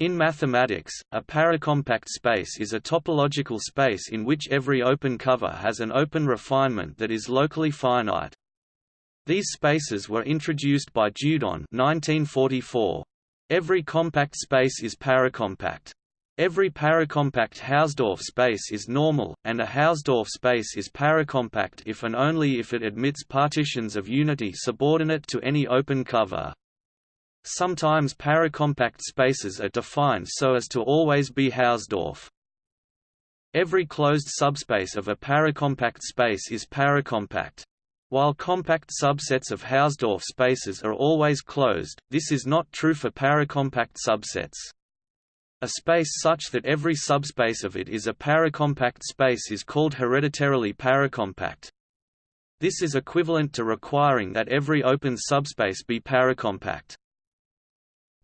In mathematics, a paracompact space is a topological space in which every open cover has an open refinement that is locally finite. These spaces were introduced by Dieudonné 1944. Every compact space is paracompact. Every paracompact Hausdorff space is normal, and a Hausdorff space is paracompact if and only if it admits partitions of unity subordinate to any open cover. Sometimes paracompact spaces are defined so as to always be Hausdorff. Every closed subspace of a paracompact space is paracompact. While compact subsets of Hausdorff spaces are always closed, this is not true for paracompact subsets. A space such that every subspace of it is a paracompact space is called hereditarily paracompact. This is equivalent to requiring that every open subspace be paracompact.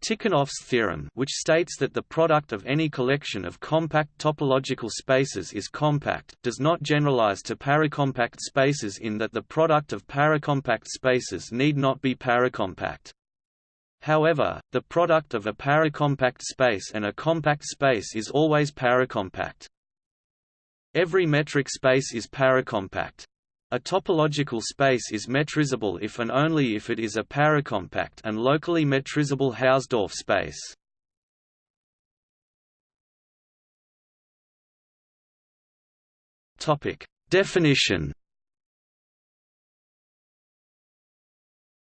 Tikhonov's theorem which states that the product of any collection of compact topological spaces is compact does not generalize to paracompact spaces in that the product of paracompact spaces need not be paracompact. However, the product of a paracompact space and a compact space is always paracompact. Every metric space is paracompact. A topological space is metrizable if and only if it is a paracompact and locally metrizable Hausdorff space. Definition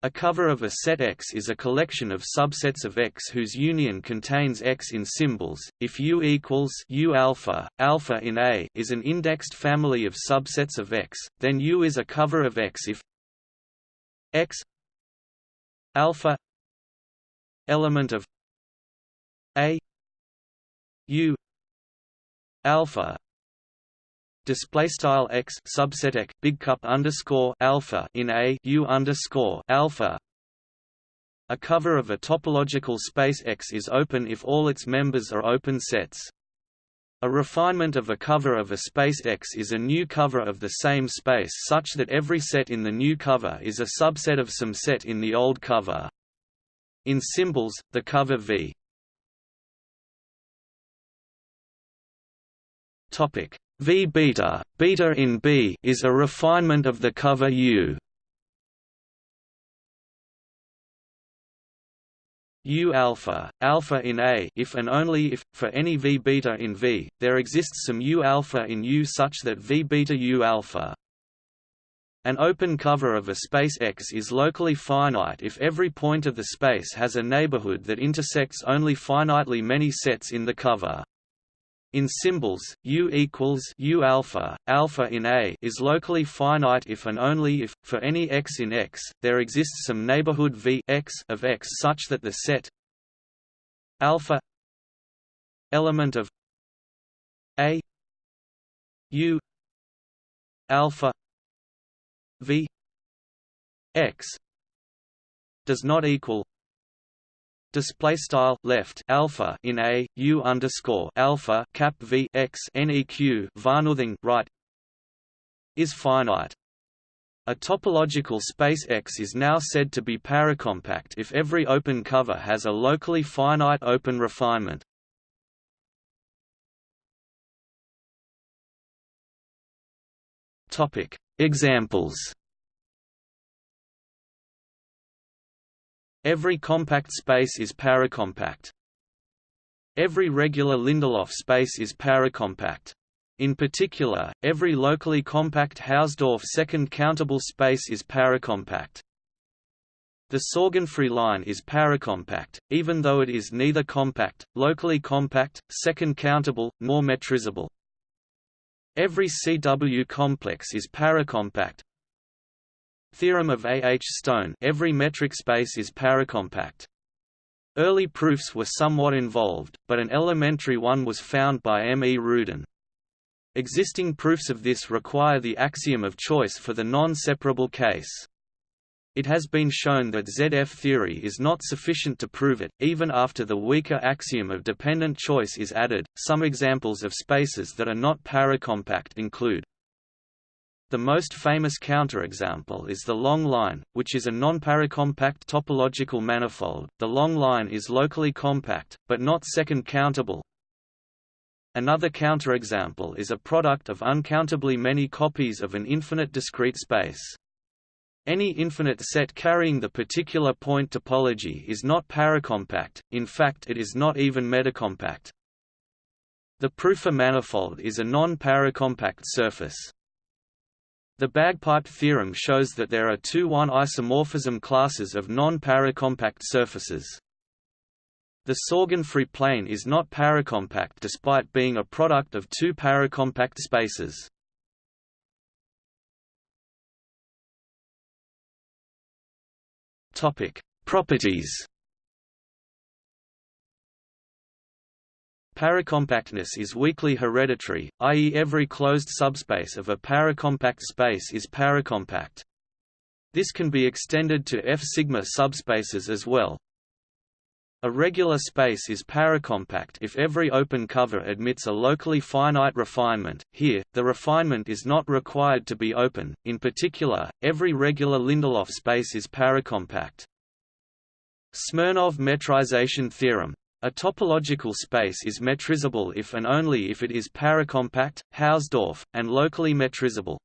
A cover of a set X is a collection of subsets of X whose union contains X in symbols. If U equals U alpha, alpha in A is an indexed family of subsets of X, then U is a cover of X if X alpha element of A U alpha display style x subset x big cup underscore alpha in a u underscore alpha. A cover of a topological space X is open if all its members are open sets. A refinement of a cover of a space X is a new cover of the same space such that every set in the new cover is a subset of some set in the old cover. In symbols, the cover V Topic V beta, beta in B is a refinement of the cover U. U alpha, alpha in A if and only if, for any V beta in V, there exists some U alpha in U such that V beta U alpha. An open cover of a space X is locally finite if every point of the space has a neighborhood that intersects only finitely many sets in the cover. In symbols, U equals U alpha, alpha in A is locally finite if and only if, for any x in X, there exists some neighborhood V x of X such that the set alpha element of A U alpha V X does not equal display style left alpha in a u underscore alpha cap v x neq varnothing right is finite. A topological space X is now said to be paracompact if every open cover has a locally finite open refinement. Examples Every compact space is paracompact. Every regular Lindelof space is paracompact. In particular, every locally compact Hausdorff second countable space is paracompact. The Sorgenfrey line is paracompact, even though it is neither compact, locally compact, second countable, nor metrizable. Every CW complex is paracompact, Theorem of A. H. Stone every metric space is paracompact. Early proofs were somewhat involved, but an elementary one was found by M. E. Rudin. Existing proofs of this require the axiom of choice for the non-separable case. It has been shown that ZF theory is not sufficient to prove it, even after the weaker axiom of dependent choice is added. Some examples of spaces that are not paracompact include The most famous counterexample is the long line, which is a non-paracompact topological manifold. The long line is locally compact, but not second countable. Another counterexample is a product of uncountably many copies of an infinite discrete space. Any infinite set carrying the particular point topology is not paracompact, in fact it is not even metacompact. The Prüfer manifold is a non-paracompact surface. The bagpipe theorem shows that there are two one-isomorphism classes of non-paracompact surfaces. The Sorgenfrey plane is not paracompact despite being a product of two paracompact spaces. Properties. Paracompactness is weakly hereditary, i.e. every closed subspace of a paracompact space is paracompact. This can be extended to F-sigma subspaces as well. A regular space is paracompact if every open cover admits a locally finite refinement. Here, the refinement is not required to be open. In particular, every regular Lindelof space is paracompact. Smirnov metrization theorem. A topological space is metrizable if and only if it is paracompact, Hausdorff, and locally metrizable.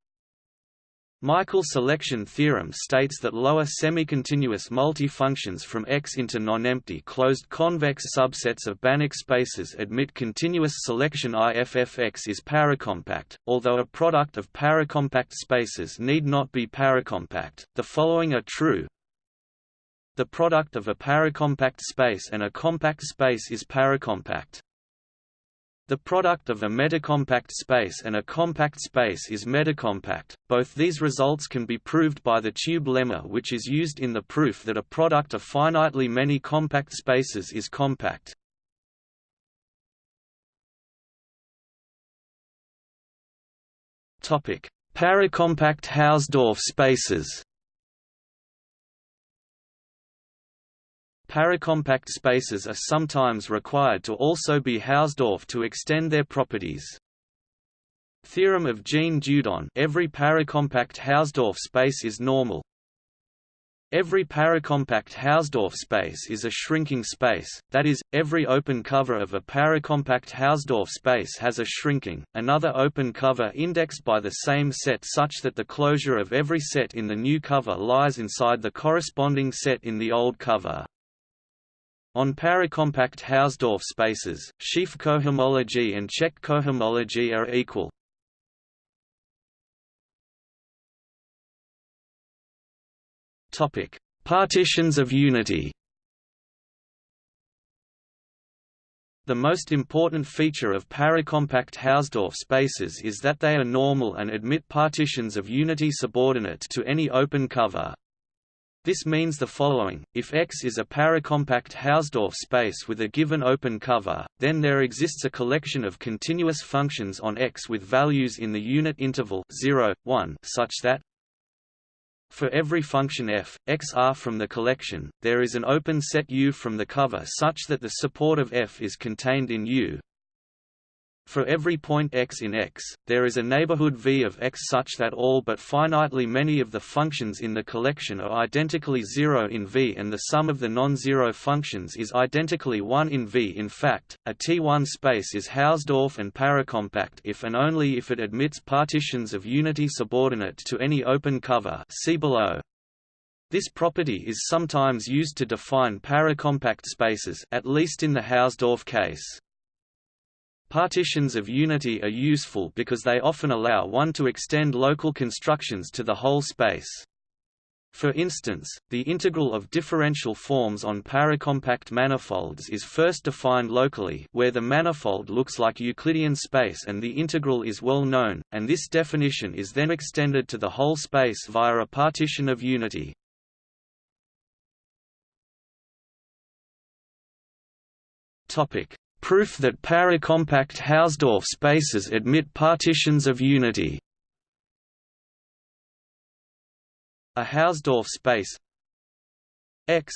Michael selection theorem states that lower semi-continuous multifunctions from X into non-empty closed convex subsets of Banach spaces admit continuous selection IFFX is paracompact, although a product of paracompact spaces need not be paracompact. The following are true. The product of a paracompact space and a compact space is paracompact. The product of a metacompact space and a compact space is metacompact. Both these results can be proved by the tube lemma which is used in the proof that a product of finitely many compact spaces is compact. Topic: Paracompact Hausdorff spaces. Paracompact spaces are sometimes required to also be Hausdorff to extend their properties. Theorem of Jean Dieudonné every paracompact Hausdorff space is normal. Every paracompact Hausdorff space is a shrinking space, that is, every open cover of a paracompact Hausdorff space has a shrinking, another open cover indexed by the same set such that the closure of every set in the new cover lies inside the corresponding set in the old cover. On paracompact Hausdorff spaces, sheaf cohomology and Čech cohomology are equal. Topic: Partitions of unity. The most important feature of paracompact Hausdorff spaces is that they are normal and admit partitions of unity subordinate to any open cover. This means the following, if X is a paracompact Hausdorff space with a given open cover, then there exists a collection of continuous functions on X with values in the unit interval 0, 1 such that for every function f, x r from the collection, there is an open set U from the cover such that the support of f is contained in U, for every point x in X, there is a neighborhood V of X such that all but finitely many of the functions in the collection are identically zero in V and the sum of the non-zero functions is identically 1 in V. In fact, a T1 space is Hausdorff and paracompact if and only if it admits partitions of unity subordinate to any open cover see below. This property is sometimes used to define paracompact spaces at least in the Hausdorff case. Partitions of unity are useful because they often allow one to extend local constructions to the whole space. For instance, the integral of differential forms on paracompact manifolds is first defined locally where the manifold looks like Euclidean space and the integral is well known, and this definition is then extended to the whole space via a partition of unity. Proof that paracompact Hausdorff spaces admit partitions of unity A Hausdorff space X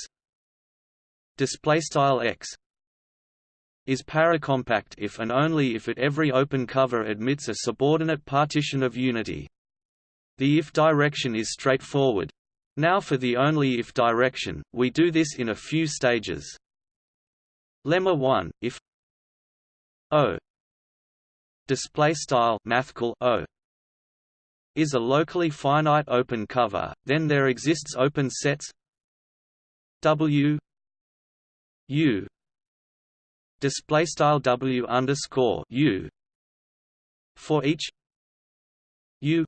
display style X is paracompact if and only if at every open cover admits a subordinate partition of unity The if direction is straightforward. Now for the only if direction, we do this in a few stages. Lemma 1 if O. Display style mathcal O. Is a locally finite open cover, then there exists open sets. W. U. Display style W underscore U. For each U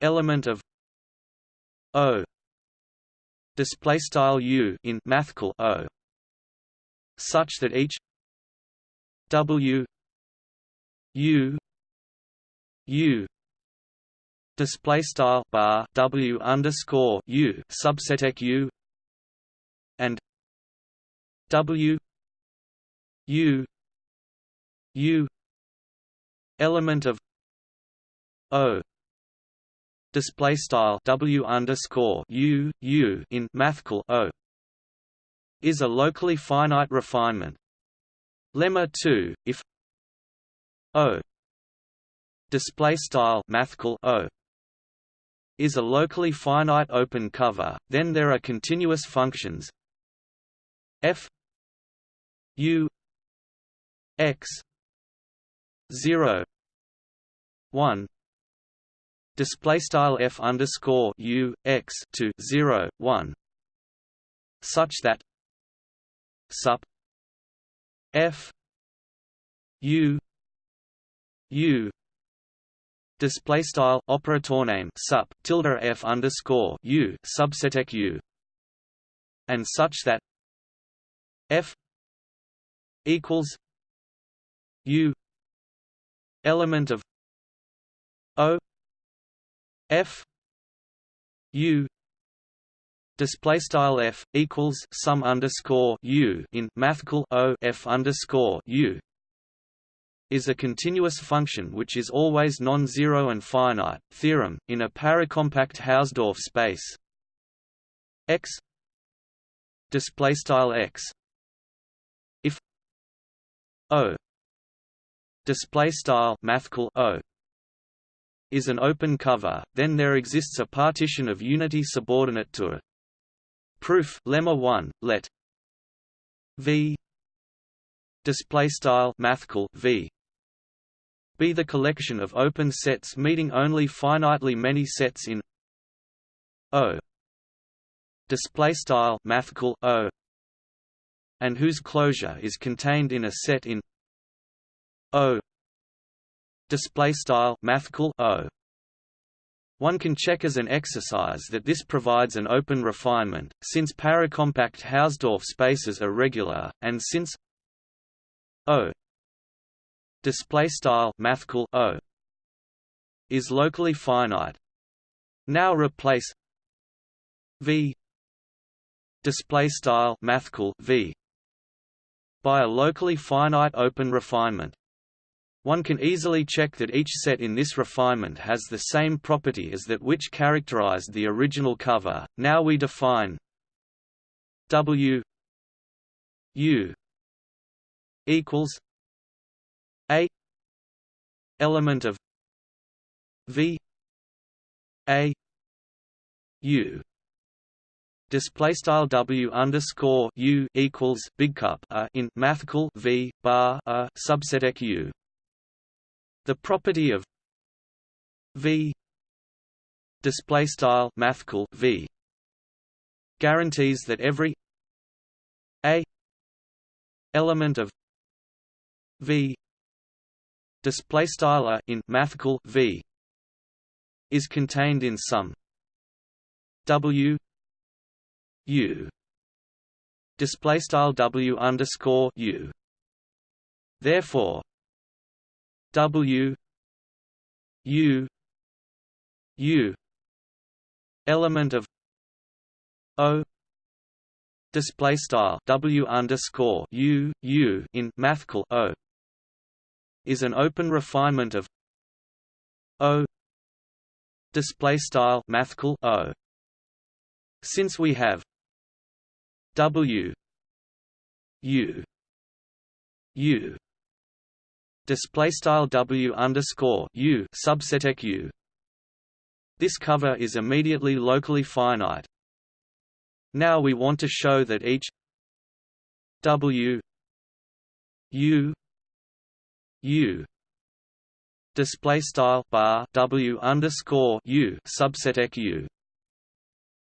element of O. Display style U in mathcal O. Such that each W U U display style bar W underscore U subset U and W U U element of O display style W underscore U U in mathcal O is a locally finite refinement. Lemma 2 if O display style mathcal O is a locally finite open cover, then there are continuous functions f u x 0 1 display style f underscore u x to 0 1 such that sup f u u display style operator name sup tilde f underscore u subset u and such that f equals u element of o f u display style f equals sum underscore u in mathcal o f underscore u is a continuous function which is always non-zero and finite. Theorem in a paracompact Hausdorff space x display style x if o display style mathcal o is an open cover, then there exists a partition of unity subordinate to it. Proof lemma 1 let v display style mathcal v be the collection of open sets meeting only finitely many sets in O. Display style mathcal O. And whose closure is contained in a set in O. Display style mathcal O one can check as an exercise that this provides an open refinement, since paracompact Hausdorff spaces are regular, and since O display style O is locally finite. Now replace V display style V by a locally finite open refinement. One can easily check that each set in this refinement has the same property as that which characterized the original cover. Now we define W U equals A element of V A U display style W underscore U equals big cup a in mathcal V bar a subset U the property of V. Display style mathcal V. Guarantees that every a element of V. Display style in mathcal V. Is contained in some W U. Display style W underscore U. Therefore W U U element of O display style W underscore U U in mathcal O is an open refinement of O display style mathcal O. Since we have W U U display style W underscore U subset U. This cover is immediately locally finite. Now we want to show that each W U U display style bar W underscore U subset U.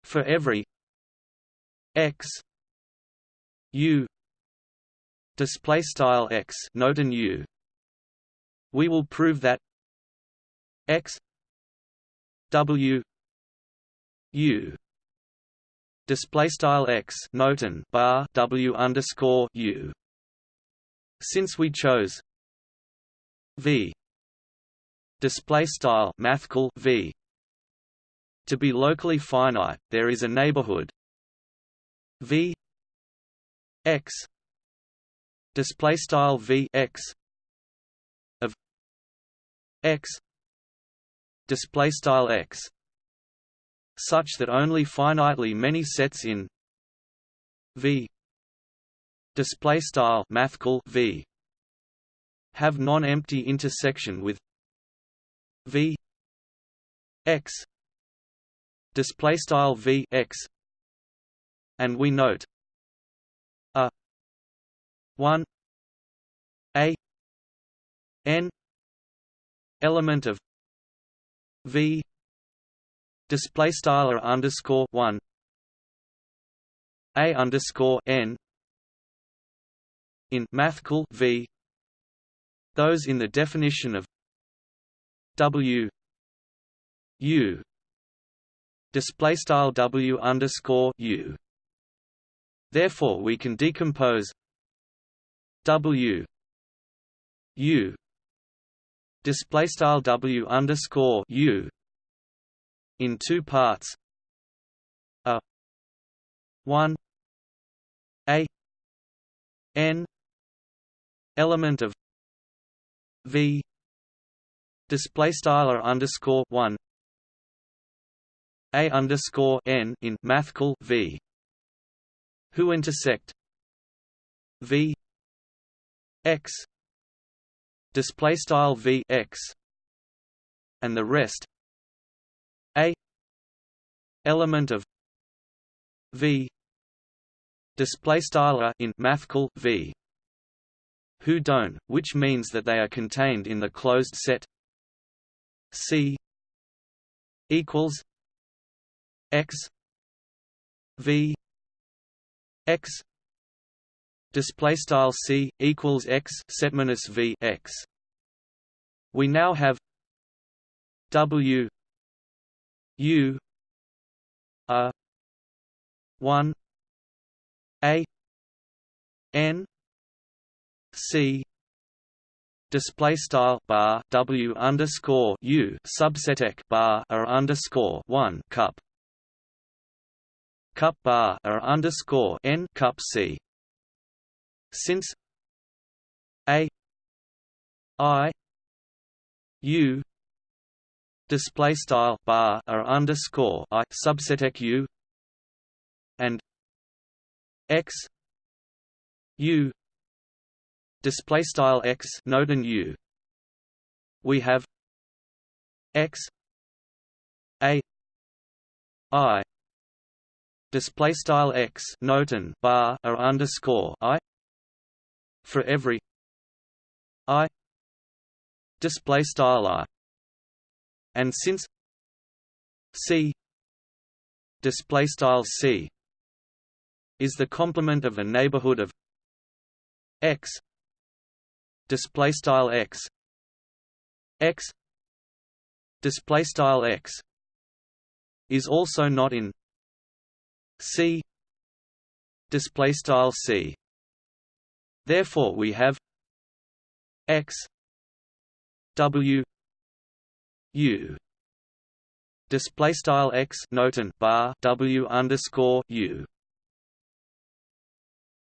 For every X U display style X note and U we will prove that X W U display style x noten bar w underscore u. Since we chose v display style mathcal v to be locally finite, there is a neighborhood v x display style v x x display style x such that only finitely many sets in V display style mathcal V have non-empty intersection with V X display style V X and we note a 1 a n element of V display style underscore one a underscore n in mathcal v those in the definition of w u display style w underscore u. Therefore we can decompose w u display style w underscore u in two parts. A 1 a n element of v display style underscore 1 a underscore n in mathcal v. Who intersect v x display style v x and the rest a element of v display style in mathcal v. Who don't which means that they are contained in the closed set c equals x v x display style c equals x set minus v x. We now have w U a one A N C display style bar W underscore U subset bar R underscore one cup. Cup bar R underscore N cup C since A I U display style bar or underscore i subset u and x u display style x node and u. We have x a i display style x noten bar or underscore i for every i display style i. And since C display style C is the complement of a neighborhood of X display style X X display style X is also not in C display style C therefore we have X W U display style x noten bar W underscore U.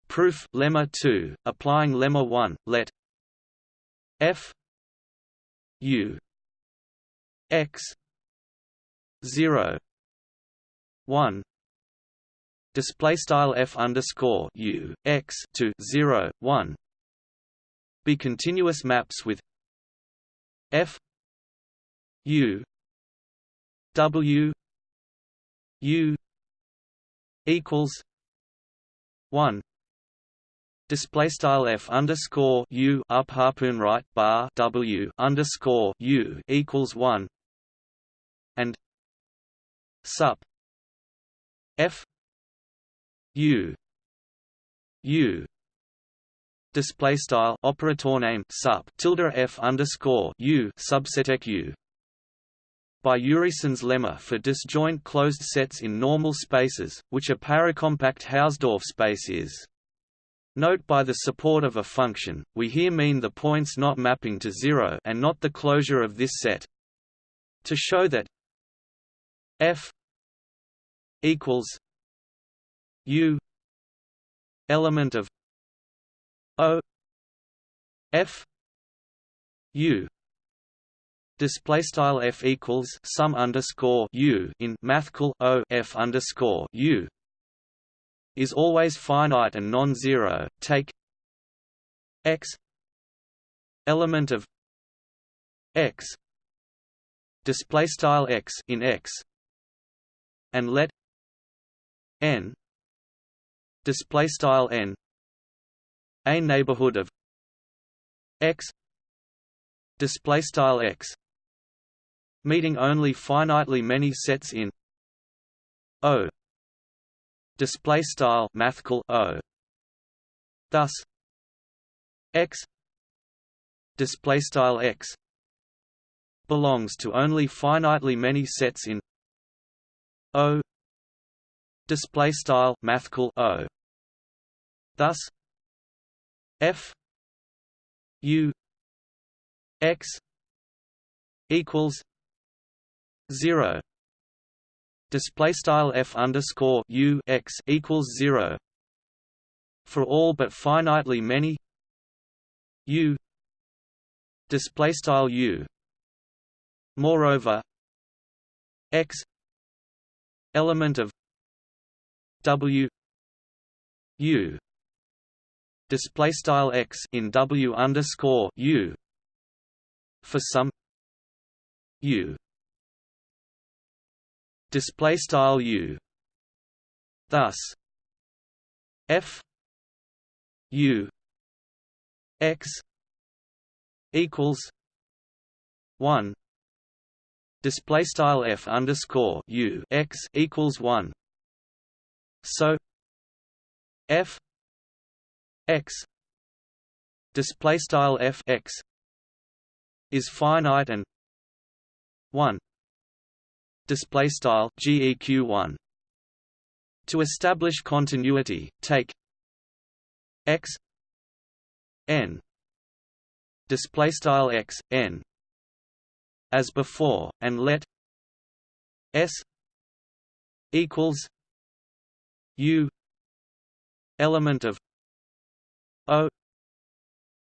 Proof lemma 2 applying lemma 1 let f u x 0 1 display style f underscore u x to 0 1 be continuous maps with f U W U equals one. Display style f underscore u up harpoon right bar w underscore u equals one. And sup f u u display style operator name sup tilde f underscore u subset u by Urysohn's lemma for disjoint closed sets in normal spaces, which a paracompact Hausdorff space is. Note by the support of a function, we here mean the points not mapping to zero and not the closure of this set. To show that f equals u element of o f u display style f equals sum underscore u in mathcal o f underscore u is always finite and non-zero. Take x element of x display style x in x and let n display style n a neighborhood of x display style x meeting only finitely many sets in O display style mathcal O thus X display style X belongs to only finitely many sets in O display style mathcal O. Thus F U X equals zero. Display style f underscore u x equals zero. For all but finitely many u. Display style u. Moreover, x element of w u display style x in w underscore u for some u display style u. Thus f u x equals 1 display style f underscore u x equals 1 so f x display style f x is finite and 1 display style geq1 to establish continuity take x n display style x n as before and let s equals u element of o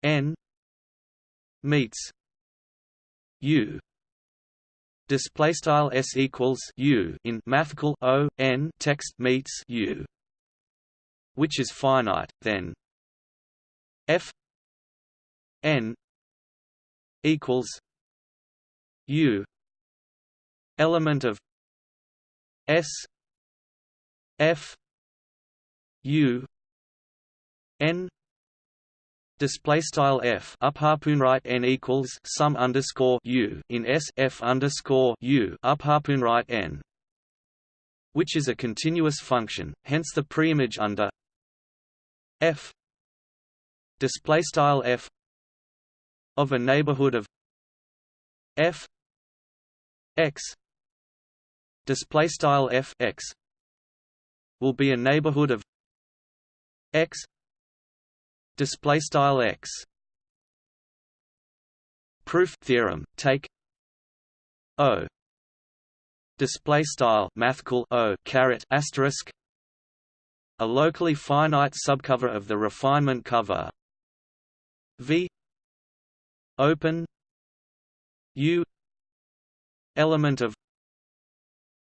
n meets u. Display style s equals u in mathcal o n text meets u which is finite then f n equals u element of s f u n display style f up harpoon right n equals sum underscore u in s f underscore u up harpoon right n, which is a continuous function. Hence the preimage under f display style f of a neighborhood of f x display style f x will be a neighborhood of x display style x. Proof theorem take o display style mathcal o caret asterisk a locally finite subcover of the refinement cover. V open u element of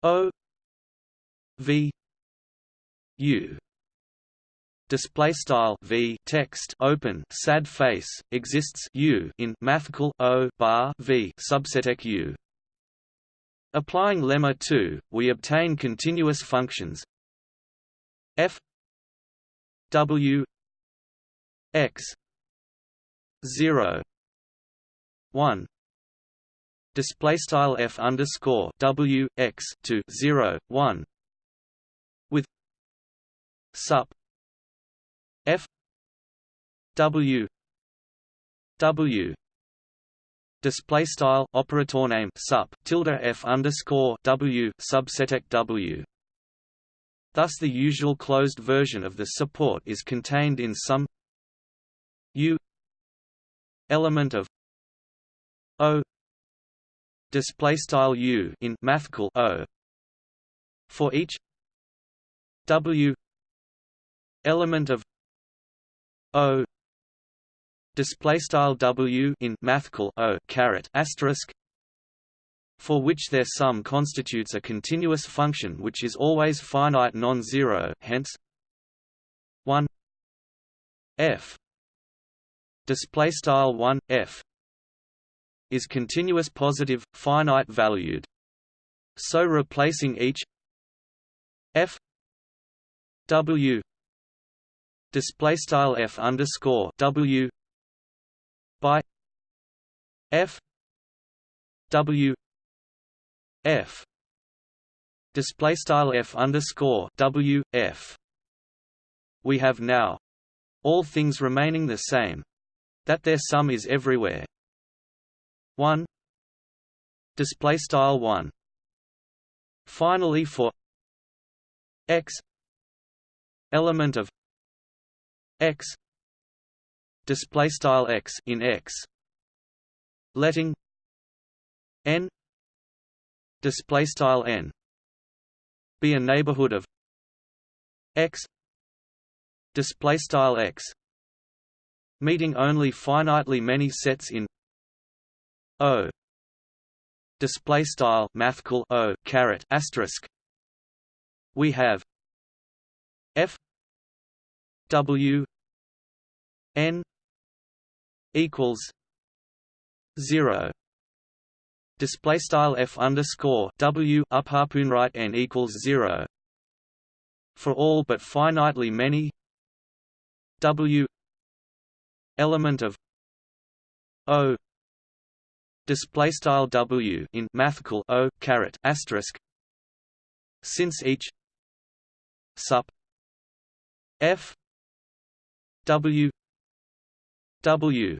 o v u display style v text open. Sad face exists u in mathcal o bar v subset u. Applying lemma 2, we obtain continuous functions. F w x 0 1 display style f underscore w x to 0 1 with sup f w w display style operator name sup tilde f underscore w subseteq w. Thus, the usual closed version of the support is contained in some u element of o display style u in mathcal o for each w element of o. Display style w in mathcal o caret asterisk for which their sum constitutes a continuous function which is always finite non-zero hence 1 f. Display style 1 f is continuous positive finite valued. So replacing each f w display style f underscore w by f w f display style f underscore w f. We have now all things remaining the same that their sum is everywhere. 1 display style 1 finally for x element of x. Display style x in x. Letting n. Display style n. Be a neighborhood of x. Display style x. Meeting only finitely many sets in o. Display style mathcal o caret asterisk. We have f w n equals zero. Display style f underscore w up harpoon right n equals zero for all but finitely many w element of o. Display style w in mathcal o caret asterisk since each sup f w W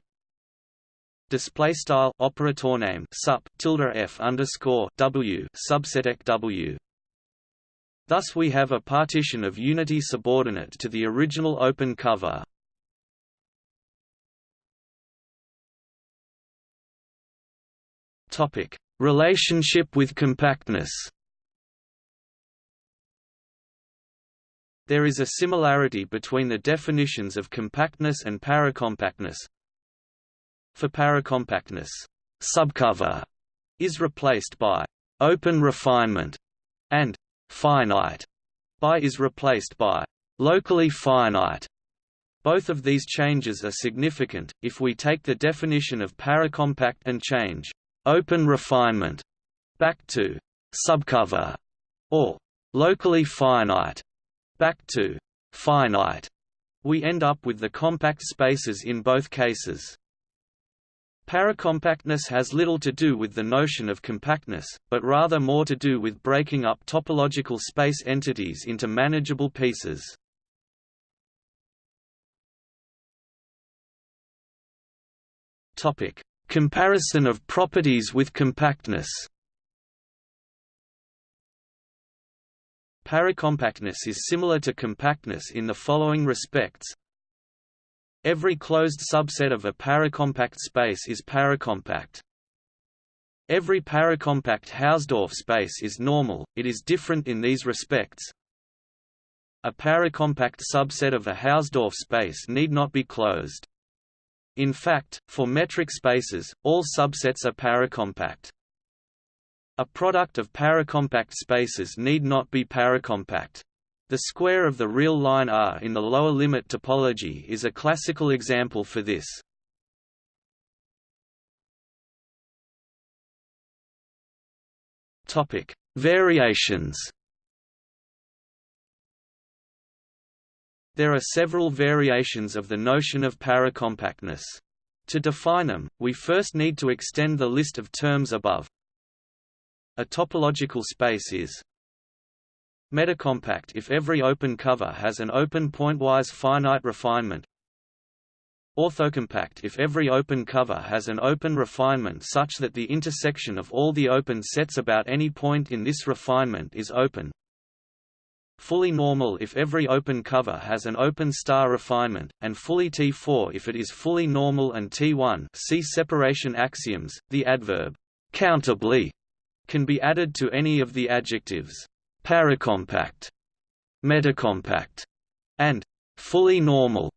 display style operator name sup tilde f underscore W subseteq W. Thus we have a partition of unity subordinate to the original open cover. Topic: Relationship with compactness. There is a similarity between the definitions of compactness and paracompactness. For paracompactness, subcover is replaced by open refinement and finite by is replaced by locally finite. Both of these changes are significant, if we take the definition of paracompact and change open refinement back to subcover or locally finite back to finite, we end up with the compact spaces in both cases. Paracompactness has little to do with the notion of compactness, but rather more to do with breaking up topological space entities into manageable pieces. Topic: Comparison of properties with compactness. Paracompactness is similar to compactness in the following respects. Every closed subset of a paracompact space is paracompact. Every paracompact Hausdorff space is normal, it is different in these respects. A paracompact subset of a Hausdorff space need not be closed. In fact, for metric spaces, all subsets are paracompact. A product of paracompact spaces need not be paracompact. The square of the real line R in the lower limit topology is a classical example for this. Topic: Variations. There are several variations of the notion of paracompactness. To define them, we first need to extend the list of terms above. A topological space is metacompact if every open cover has an open pointwise finite refinement. Orthocompact if every open cover has an open refinement such that the intersection of all the open sets about any point in this refinement is open. Fully normal if every open cover has an open star refinement, and fully T4 if it is fully normal and T1 see separation axioms, the adverb «countably» can be added to any of the adjectives «paracompact», «metacompact» and «fully normal»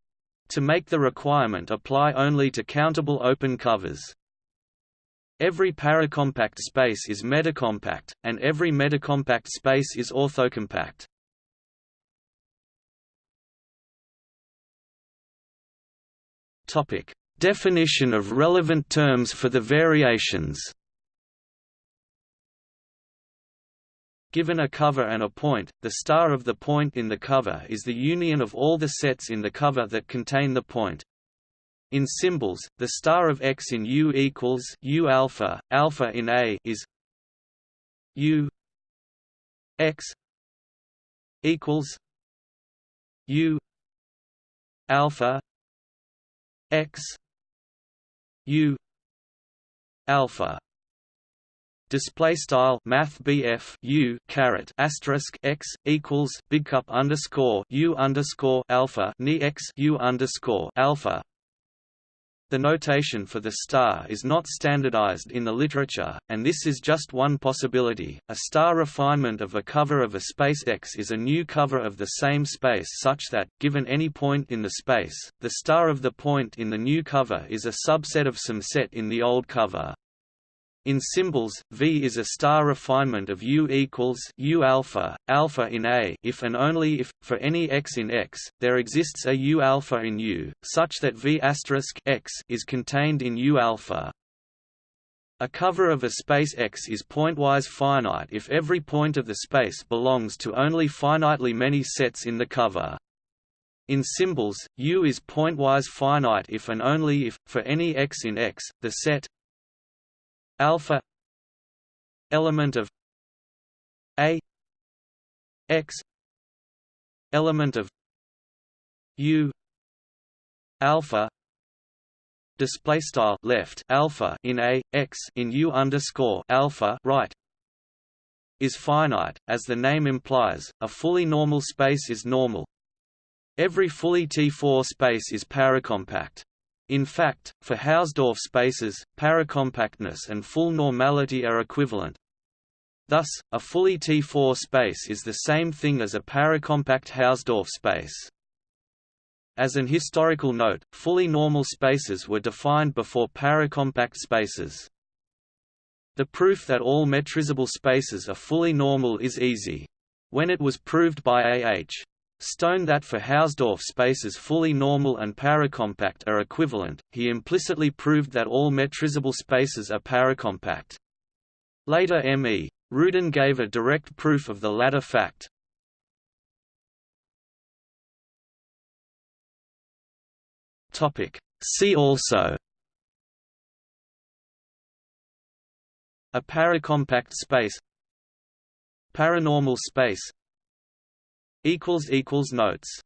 to make the requirement apply only to countable open covers. Every paracompact space is metacompact, and every metacompact space is orthocompact. Topic: Definition of relevant terms for the variations. Given a cover and a point, the star of the point in the cover is the union of all the sets in the cover that contain the point. In symbols, the star of x in U equals U alpha, alpha in A is U x equals U alpha x u alpha display style math BF U caret asterisk x equals big cup underscore U underscore alpha ni x U underscore alpha the notation for the star is not standardized in the literature, and this is just one possibility. A star refinement of a cover of a space X is a new cover of the same space such that, given any point in the space, the star of the point in the new cover is a subset of some set in the old cover. In symbols, V is a star refinement of U equals U alpha, alpha in A if and only if, for any x in X, there exists a U alpha in U, such that V asterisk X is contained in U alpha. A cover of a space X is pointwise finite if every point of the space belongs to only finitely many sets in the cover. In symbols, U is pointwise finite if and only if, for any x in X, the set alpha element of a x element of u alpha display style left alpha in a x in u underscore alpha right is finite as the name implies a fully normal space is normal. Every fully T4 space is paracompact in fact, for Hausdorff spaces, paracompactness and full normality are equivalent. Thus, a fully T4 space is the same thing as a paracompact Hausdorff space. As an historical note, fully normal spaces were defined before paracompact spaces. The proof that all metrizable spaces are fully normal is easy. When it was proved by A. H. Stone that for Hausdorff spaces fully normal and paracompact are equivalent, he implicitly proved that all metrizable spaces are paracompact. Later M. E. Rudin gave a direct proof of the latter fact. See also A paracompact space Paranormal space Notes